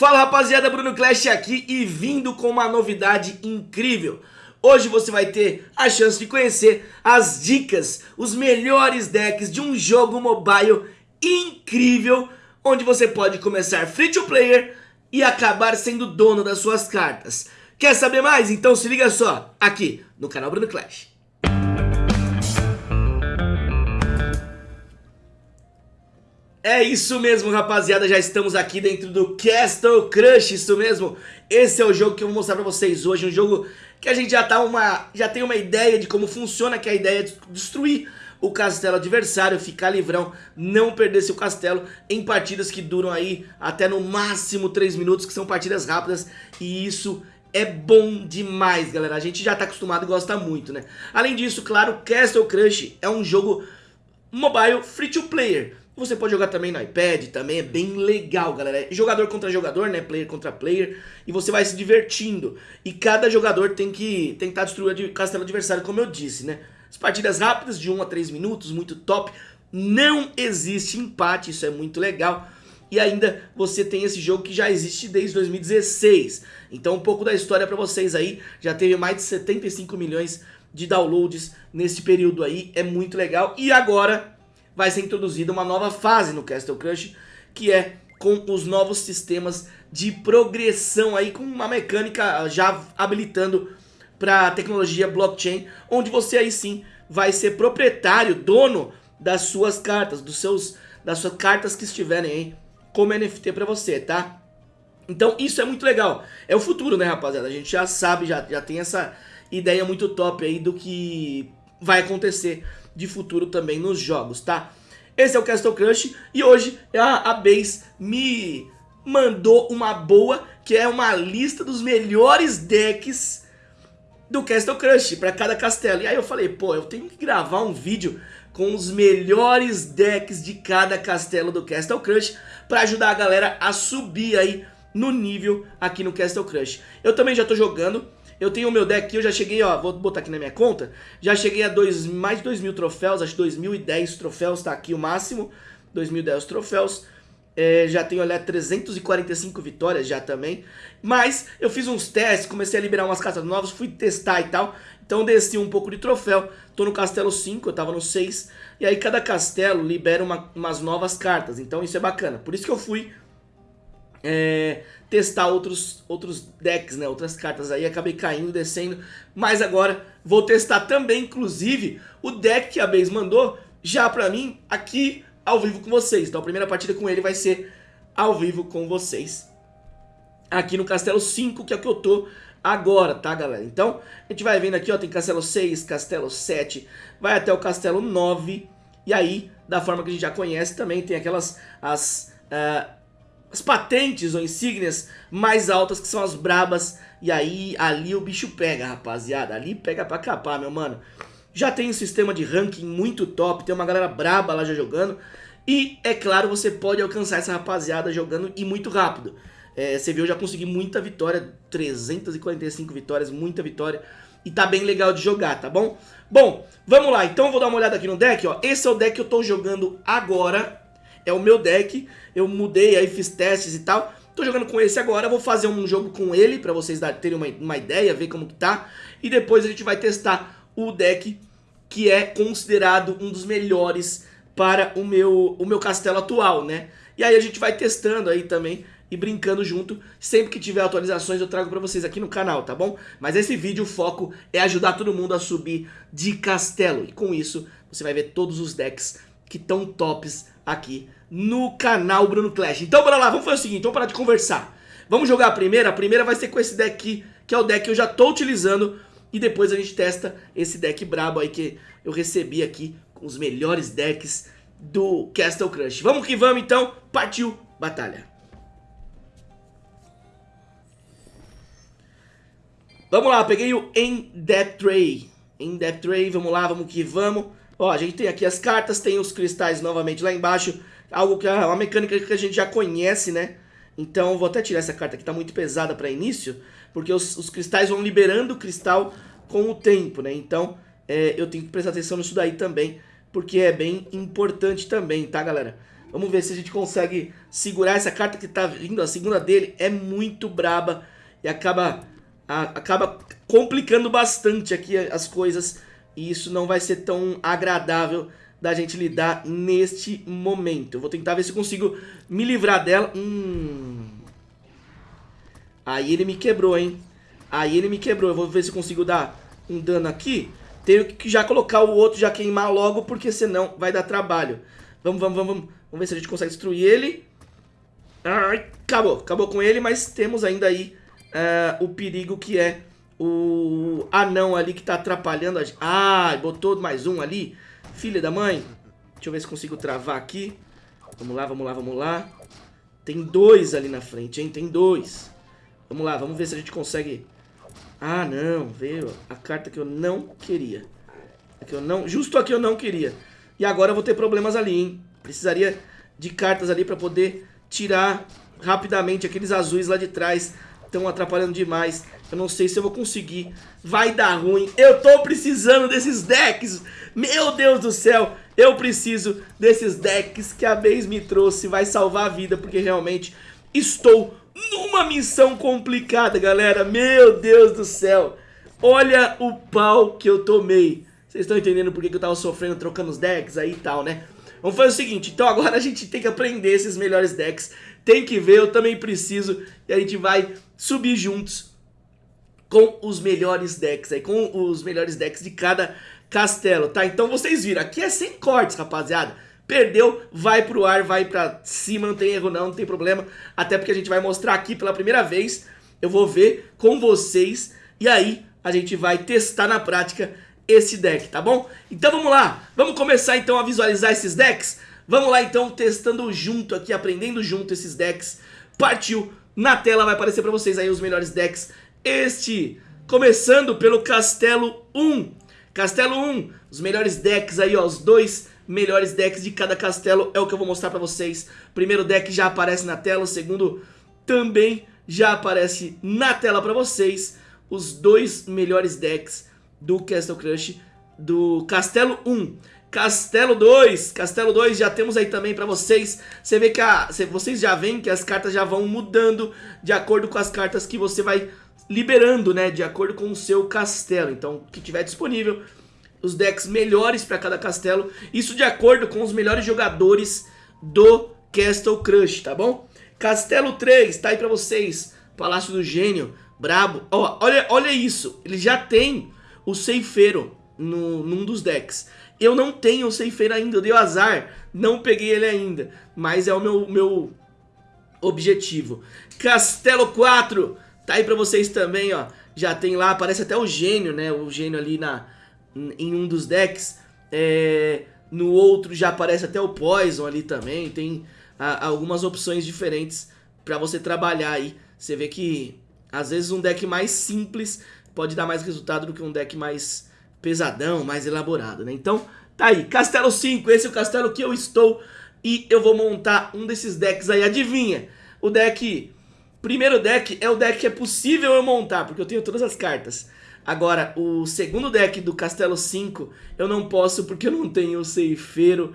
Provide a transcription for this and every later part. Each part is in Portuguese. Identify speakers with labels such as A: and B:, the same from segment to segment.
A: Fala rapaziada, Bruno Clash aqui e vindo com uma novidade incrível. Hoje você vai ter a chance de conhecer as dicas, os melhores decks de um jogo mobile incrível, onde você pode começar free to player e acabar sendo dono das suas cartas. Quer saber mais? Então se liga só, aqui no canal Bruno Clash. É isso mesmo, rapaziada, já estamos aqui dentro do Castle Crush, isso mesmo. Esse é o jogo que eu vou mostrar pra vocês hoje, um jogo que a gente já, tá uma, já tem uma ideia de como funciona, que é a ideia de destruir o castelo adversário, ficar livrão, não perder seu castelo em partidas que duram aí até no máximo 3 minutos, que são partidas rápidas, e isso é bom demais, galera. A gente já tá acostumado e gosta muito, né? Além disso, claro, Castle Crush é um jogo mobile free to player. Você pode jogar também no iPad, também é bem legal, galera. É jogador contra jogador, né? Player contra player. E você vai se divertindo. E cada jogador tem que tentar destruir o castelo adversário, como eu disse, né? As partidas rápidas, de 1 a 3 minutos, muito top. Não existe empate, isso é muito legal. E ainda você tem esse jogo que já existe desde 2016. Então um pouco da história pra vocês aí. Já teve mais de 75 milhões de downloads nesse período aí. É muito legal. E agora vai ser introduzida uma nova fase no Castle Crush, que é com os novos sistemas de progressão aí, com uma mecânica já habilitando para a tecnologia blockchain, onde você aí sim vai ser proprietário, dono das suas cartas, dos seus, das suas cartas que estiverem aí como NFT para você, tá? Então isso é muito legal, é o futuro né rapaziada, a gente já sabe, já, já tem essa ideia muito top aí do que vai acontecer de futuro também nos jogos, tá? Esse é o Castle Crush e hoje a, a Base me mandou uma boa, que é uma lista dos melhores decks do Castle Crush para cada castelo. E aí eu falei, pô, eu tenho que gravar um vídeo com os melhores decks de cada castelo do Castle Crush para ajudar a galera a subir aí no nível aqui no Castle Crush. Eu também já tô jogando, eu tenho o meu deck aqui, eu já cheguei, ó, vou botar aqui na minha conta. Já cheguei a dois, mais de 2 mil troféus, acho que 2.010 troféus, tá aqui o máximo. 2.010 troféus. É, já tenho, olha, 345 vitórias já também. Mas eu fiz uns testes, comecei a liberar umas cartas novas, fui testar e tal. Então desci um pouco de troféu. Tô no castelo 5, eu tava no 6. E aí cada castelo libera uma, umas novas cartas. Então isso é bacana. Por isso que eu fui é, testar outros, outros decks, né, outras cartas aí, acabei caindo, descendo, mas agora vou testar também, inclusive, o deck que a Base mandou já pra mim aqui ao vivo com vocês. Então a primeira partida com ele vai ser ao vivo com vocês aqui no Castelo 5, que é o que eu tô agora, tá galera? Então a gente vai vendo aqui, ó, tem Castelo 6, Castelo 7, vai até o Castelo 9, e aí, da forma que a gente já conhece, também tem aquelas as... Uh, as patentes ou insígnias mais altas, que são as brabas. E aí, ali o bicho pega, rapaziada. Ali pega pra capar, meu mano. Já tem um sistema de ranking muito top, tem uma galera braba lá já jogando. E, é claro, você pode alcançar essa rapaziada jogando e muito rápido. É, você viu, eu já consegui muita vitória, 345 vitórias, muita vitória. E tá bem legal de jogar, tá bom? Bom, vamos lá, então vou dar uma olhada aqui no deck, ó. Esse é o deck que eu tô jogando agora, é o meu deck, eu mudei, aí fiz testes e tal. Tô jogando com esse agora, vou fazer um jogo com ele, pra vocês terem uma, uma ideia, ver como que tá. E depois a gente vai testar o deck que é considerado um dos melhores para o meu, o meu castelo atual, né? E aí a gente vai testando aí também e brincando junto. Sempre que tiver atualizações eu trago pra vocês aqui no canal, tá bom? Mas esse vídeo, o foco é ajudar todo mundo a subir de castelo. E com isso, você vai ver todos os decks que estão tops aqui no canal Bruno Clash. Então bora lá, vamos fazer o seguinte, vamos parar de conversar. Vamos jogar a primeira, a primeira vai ser com esse deck aqui, que é o deck que eu já tô utilizando. E depois a gente testa esse deck brabo aí que eu recebi aqui com os melhores decks do Castle Crush. Vamos que vamos então, partiu batalha. Vamos lá, peguei o In Depth Tray. In Depth Tray, vamos lá, vamos que vamos. Ó, a gente tem aqui as cartas, tem os cristais novamente lá embaixo. Algo que é uma mecânica que a gente já conhece, né? Então vou até tirar essa carta que tá muito pesada para início. Porque os, os, cristais vão liberando o cristal com o tempo, né? Então é, eu tenho que prestar atenção nisso daí também. Porque é bem importante também, tá galera? Vamos ver se a gente consegue segurar essa carta que tá vindo. A segunda dele é muito braba e acaba, a, acaba complicando bastante aqui as coisas. E isso não vai ser tão agradável da gente lidar neste momento. Eu vou tentar ver se consigo me livrar dela. Hum. Aí ele me quebrou, hein? Aí ele me quebrou. Eu vou ver se consigo dar um dano aqui. Tenho que já colocar o outro, já queimar logo, porque senão vai dar trabalho. Vamos, vamos, vamos, vamos. Vamos ver se a gente consegue destruir ele. Ai, acabou, acabou com ele, mas temos ainda aí uh, o perigo que é o anão ali que tá atrapalhando a gente. Ah, botou mais um ali. Filha da mãe. Deixa eu ver se consigo travar aqui. Vamos lá, vamos lá, vamos lá. Tem dois ali na frente, hein? Tem dois. Vamos lá, vamos ver se a gente consegue... Ah, não, veio a carta que eu não queria. Que eu não... Justo a que eu não queria. E agora eu vou ter problemas ali, hein? Precisaria de cartas ali pra poder tirar rapidamente aqueles azuis lá de trás. Estão atrapalhando demais. Eu não sei se eu vou conseguir. Vai dar ruim. Eu tô precisando desses decks. Meu Deus do céu. Eu preciso desses decks que a Base me trouxe. Vai salvar a vida, porque realmente estou numa missão complicada, galera. Meu Deus do céu. Olha o pau que eu tomei. Vocês estão entendendo por que eu tava sofrendo trocando os decks aí e tal, né? Vamos fazer o seguinte, então agora a gente tem que aprender esses melhores decks. Tem que ver, eu também preciso. E a gente vai subir juntos com os melhores decks aí, com os melhores decks de cada castelo, tá? Então vocês viram, aqui é sem cortes, rapaziada. Perdeu, vai pro ar, vai pra cima, não tem erro não, não tem problema. Até porque a gente vai mostrar aqui pela primeira vez. Eu vou ver com vocês e aí a gente vai testar na prática esse deck, tá bom? Então vamos lá, vamos começar então a visualizar esses decks? Vamos lá então, testando junto aqui, aprendendo junto esses decks. Partiu, na tela vai aparecer pra vocês aí os melhores decks. Este, começando pelo Castelo 1. Castelo 1, os melhores decks aí, ó, os dois melhores decks de cada castelo é o que eu vou mostrar pra vocês. Primeiro deck já aparece na tela, o segundo também já aparece na tela pra vocês. Os dois melhores decks do Castle Crush do Castelo 1. Castelo 2, Castelo 2 já temos aí também pra vocês, você vê que a, vocês já veem que as cartas já vão mudando de acordo com as cartas que você vai liberando, né, de acordo com o seu castelo, então que tiver disponível, os decks melhores pra cada castelo, isso de acordo com os melhores jogadores do Castle Crush, tá bom? Castelo 3, tá aí pra vocês, Palácio do Gênio, brabo, ó, olha, olha isso, ele já tem o ceifeiro no, num dos decks. Eu não tenho o ceifeiro ainda, eu dei o azar, não peguei ele ainda, mas é o meu, meu objetivo. Castelo 4, tá aí pra vocês também, ó. Já tem lá, aparece até o gênio, né? O gênio ali na, em um dos decks. É, no outro já aparece até o Poison ali também. Tem a, algumas opções diferentes pra você trabalhar aí. Você vê que às vezes um deck mais simples pode dar mais resultado do que um deck mais pesadão, mais elaborado, né? Então, tá aí, Castelo 5, esse é o castelo que eu estou e eu vou montar um desses decks aí, adivinha? O deck, primeiro deck é o deck que é possível eu montar, porque eu tenho todas as cartas. Agora, o segundo deck do Castelo 5, eu não posso porque eu não tenho o Ceifeiro.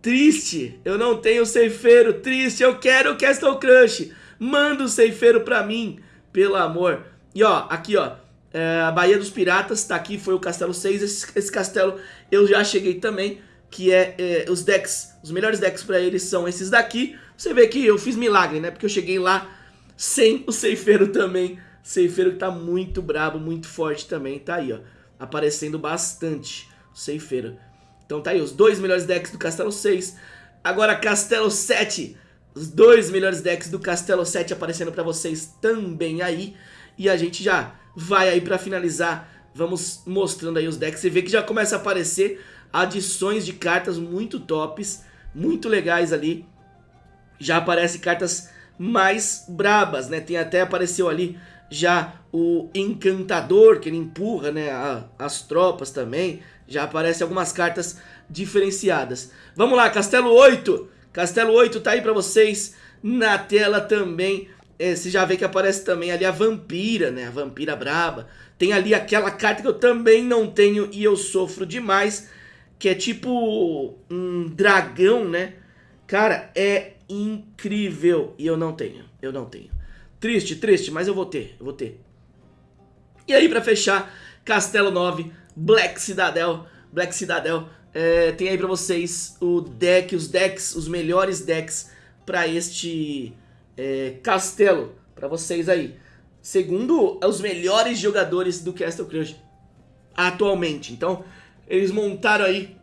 A: Triste, eu não tenho o Ceifeiro, triste, eu quero o Castle Crush. Manda o Ceifeiro pra mim, pelo amor. E ó, aqui ó, é, a Baía dos Piratas tá aqui, foi o Castelo 6. Esse, esse castelo eu já cheguei também, que é, é os decks, os melhores decks pra eles são esses daqui. Você vê que eu fiz milagre, né? Porque eu cheguei lá sem o Ceifeiro também. Ceifeiro que tá muito brabo, muito forte também. Tá aí, ó, aparecendo bastante o Ceifeiro. Então tá aí, os dois melhores decks do Castelo 6. Agora Castelo 7. Os dois melhores decks do Castelo 7 aparecendo pra vocês também aí. E a gente já vai aí pra finalizar, vamos mostrando aí os decks. Você vê que já começa a aparecer adições de cartas muito tops, muito legais ali. Já aparecem cartas mais brabas, né? Tem até apareceu ali já o Encantador, que ele empurra, né, a, as tropas também. Já aparecem algumas cartas diferenciadas. Vamos lá, Castelo 8. Castelo 8 tá aí pra vocês na tela também é, você já vê que aparece também ali a vampira, né? A vampira braba. Tem ali aquela carta que eu também não tenho e eu sofro demais, que é tipo um dragão, né? Cara, é incrível. E eu não tenho, eu não tenho. Triste, triste, mas eu vou ter, eu vou ter. E aí, pra fechar, Castelo 9, Black Citadel. Black Citadel é, tem aí pra vocês o deck, os decks, os melhores decks pra este é, castelo. Pra vocês aí. Segundo os melhores jogadores do Castle Crush atualmente. Então, eles montaram aí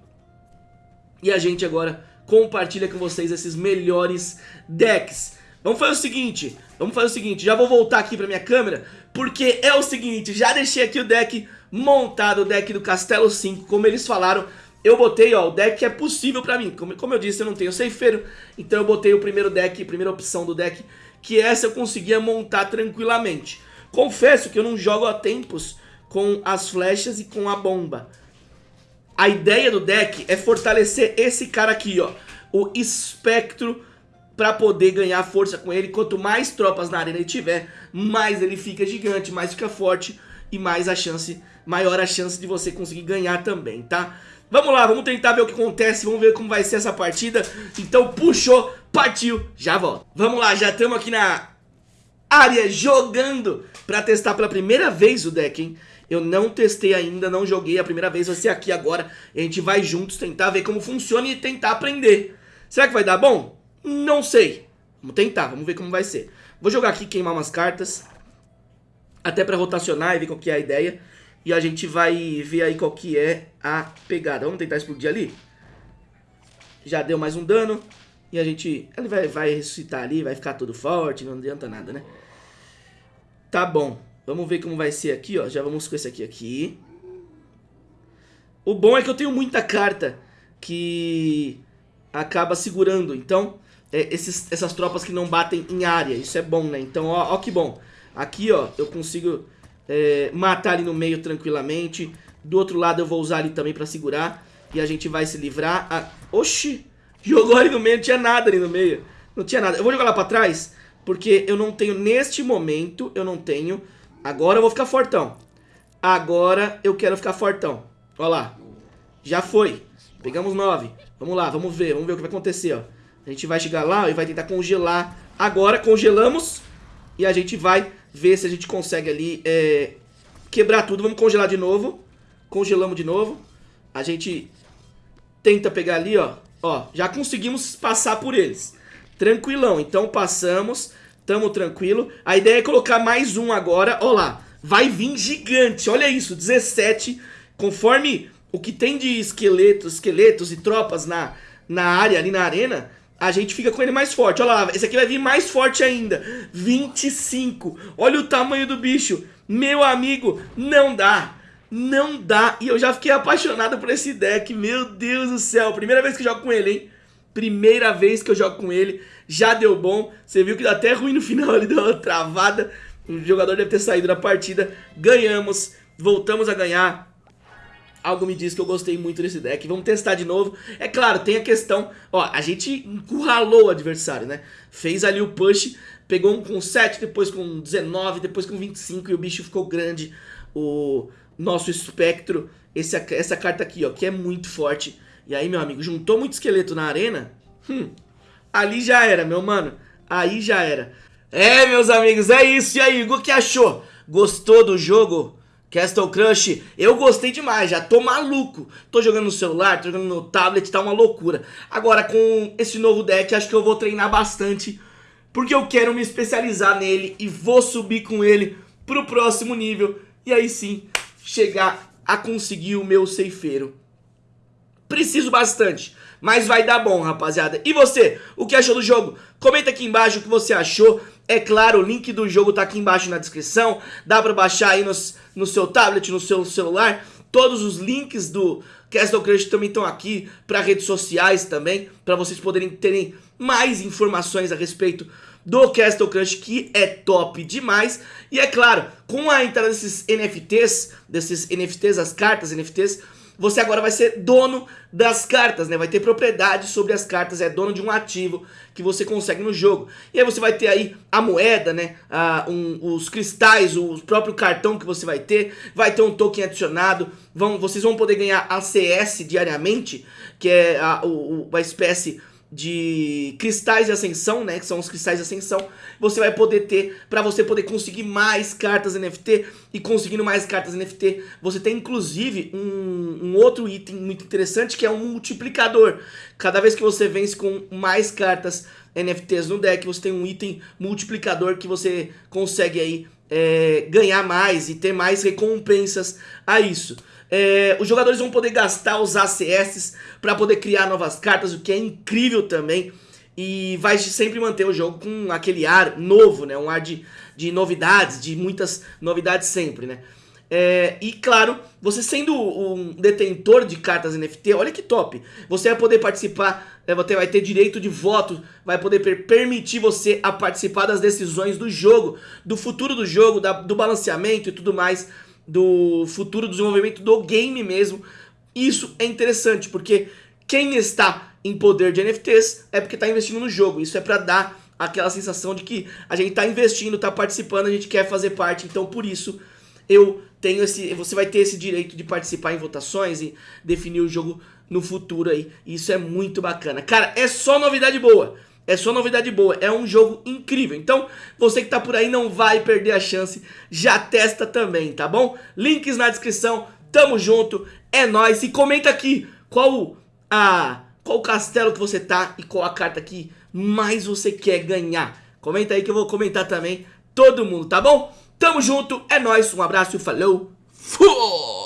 A: e a gente agora compartilha com vocês esses melhores decks. Vamos fazer o seguinte, vamos fazer o seguinte, já vou voltar aqui pra minha câmera, porque é o seguinte, já deixei aqui o deck montado, o deck do Castelo 5, como eles falaram, eu botei, ó, o deck é possível pra mim, como, como eu disse, eu não tenho ceifeiro, então eu botei o primeiro deck, primeira opção do deck, que essa eu conseguia montar tranquilamente. Confesso que eu não jogo há tempos com as flechas e com a bomba. A ideia do deck é fortalecer esse cara aqui, ó, o Espectro, para poder ganhar força com ele. Quanto mais tropas na arena ele tiver, mais ele fica gigante, mais fica forte e mais a chance, maior a chance de você conseguir ganhar também, tá? Vamos lá, vamos tentar ver o que acontece, vamos ver como vai ser essa partida. Então puxou, partiu, já volto. Vamos lá, já estamos aqui na área jogando para testar pela primeira vez o deck, hein? Eu não testei ainda, não joguei, a primeira vez vai ser aqui agora. A gente vai juntos tentar ver como funciona e tentar aprender. Será que vai dar bom? Não sei. Vamos tentar, vamos ver como vai ser. Vou jogar aqui, queimar umas cartas. Até pra rotacionar e ver qual que é a ideia. E a gente vai ver aí qual que é a pegada. Vamos tentar explodir ali? Já deu mais um dano. E a gente... Ele vai, vai ressuscitar ali, vai ficar tudo forte, não adianta nada, né? Tá bom. Vamos ver como vai ser aqui, ó. Já vamos com esse aqui aqui. O bom é que eu tenho muita carta que acaba segurando. Então, é, esses, essas tropas que não batem em área. Isso é bom, né? Então, ó, ó que bom. Aqui, ó, eu consigo é, matar ali no meio tranquilamente. Do outro lado eu vou usar ali também pra segurar. E a gente vai se livrar. Ah, oxi! Jogou ali no meio, não tinha nada ali no meio. Não tinha nada. Eu vou jogar lá pra trás, porque eu não tenho, neste momento, eu não tenho Agora eu vou ficar fortão. Agora eu quero ficar fortão. Olha lá. Já foi. Pegamos 9. Vamos lá, vamos ver. Vamos ver o que vai acontecer, ó. A gente vai chegar lá e vai tentar congelar. Agora congelamos. E a gente vai ver se a gente consegue ali é, quebrar tudo. Vamos congelar de novo. Congelamos de novo. A gente tenta pegar ali, ó. Ó, já conseguimos passar por eles. Tranquilão. Então passamos. Tamo tranquilo. A ideia é colocar mais um agora. Ó lá, vai vir gigante. Olha isso, 17. Conforme o que tem de esqueletos, esqueletos e tropas na, na área, ali na arena, a gente fica com ele mais forte. Olha lá, esse aqui vai vir mais forte ainda. 25. Olha o tamanho do bicho. Meu amigo, não dá. Não dá. E eu já fiquei apaixonado por esse deck. Meu Deus do céu. Primeira vez que jogo com ele, hein? Primeira vez que eu jogo com ele, já deu bom. Você viu que dá até ruim no final, ele deu uma travada. O jogador deve ter saído da partida. Ganhamos, voltamos a ganhar. Algo me diz que eu gostei muito desse deck. Vamos testar de novo. É claro, tem a questão... Ó, a gente encurralou o adversário, né? Fez ali o push, pegou um com 7, depois com 19, depois com 25 e o bicho ficou grande. O nosso espectro, esse, essa carta aqui, ó, que é muito forte e aí, meu amigo, juntou muito esqueleto na arena? Hum, ali já era, meu mano. Aí já era. É, meus amigos, é isso. E aí, o que achou? Gostou do jogo? Castle Crush, eu gostei demais, já tô maluco. Tô jogando no celular, tô jogando no tablet, tá uma loucura. Agora, com esse novo deck, acho que eu vou treinar bastante. Porque eu quero me especializar nele e vou subir com ele pro próximo nível. E aí sim, chegar a conseguir o meu ceifeiro. Preciso bastante, mas vai dar bom, rapaziada. E você, o que achou do jogo? Comenta aqui embaixo o que você achou. É claro, o link do jogo tá aqui embaixo na descrição. Dá pra baixar aí nos, no seu tablet, no seu celular. Todos os links do Castle Crush também estão aqui para redes sociais também, para vocês poderem terem mais informações a respeito do Castle Crush, que é top demais. E é claro, com a entrada desses NFTs, desses NFTs, as cartas NFTs, você agora vai ser dono das cartas, né? Vai ter propriedade sobre as cartas, é dono de um ativo que você consegue no jogo. E aí você vai ter aí a moeda, né? Ah, um, os cristais, o próprio cartão que você vai ter, vai ter um token adicionado, vão, vocês vão poder ganhar ACS diariamente, que é a, o, uma espécie de cristais de ascensão, né, que são os cristais de ascensão, você vai poder ter para você poder conseguir mais cartas NFT e conseguindo mais cartas NFT, você tem inclusive um, um, outro item muito interessante que é um multiplicador. Cada vez que você vence com mais cartas NFTs no deck, você tem um item multiplicador que você consegue aí é, ganhar mais e ter mais recompensas a isso. É, os jogadores vão poder gastar os ACS para poder criar novas cartas, o que é incrível também. E vai sempre manter o jogo com aquele ar novo, né? Um ar de, de novidades, de muitas novidades sempre, né? É, e claro, você sendo um detentor de cartas NFT, olha que top. Você vai poder participar, é, vai ter direito de voto, vai poder per permitir você a participar das decisões do jogo, do futuro do jogo, da, do balanceamento e tudo mais do futuro desenvolvimento do game mesmo. Isso é interessante, porque quem está em poder de NFTs é porque está investindo no jogo. Isso é para dar aquela sensação de que a gente está investindo, está participando, a gente quer fazer parte. Então, por isso, eu tenho esse, você vai ter esse direito de participar em votações e definir o jogo no futuro aí. Isso é muito bacana. Cara, é só novidade boa. É só novidade boa, é um jogo incrível. Então, você que tá por aí não vai perder a chance, já testa também, tá bom? Links na descrição, tamo junto, é nóis. E comenta aqui qual a qual castelo que você tá e qual a carta que mais você quer ganhar. Comenta aí que eu vou comentar também todo mundo, tá bom? Tamo junto, é nóis, um abraço, falou, fui!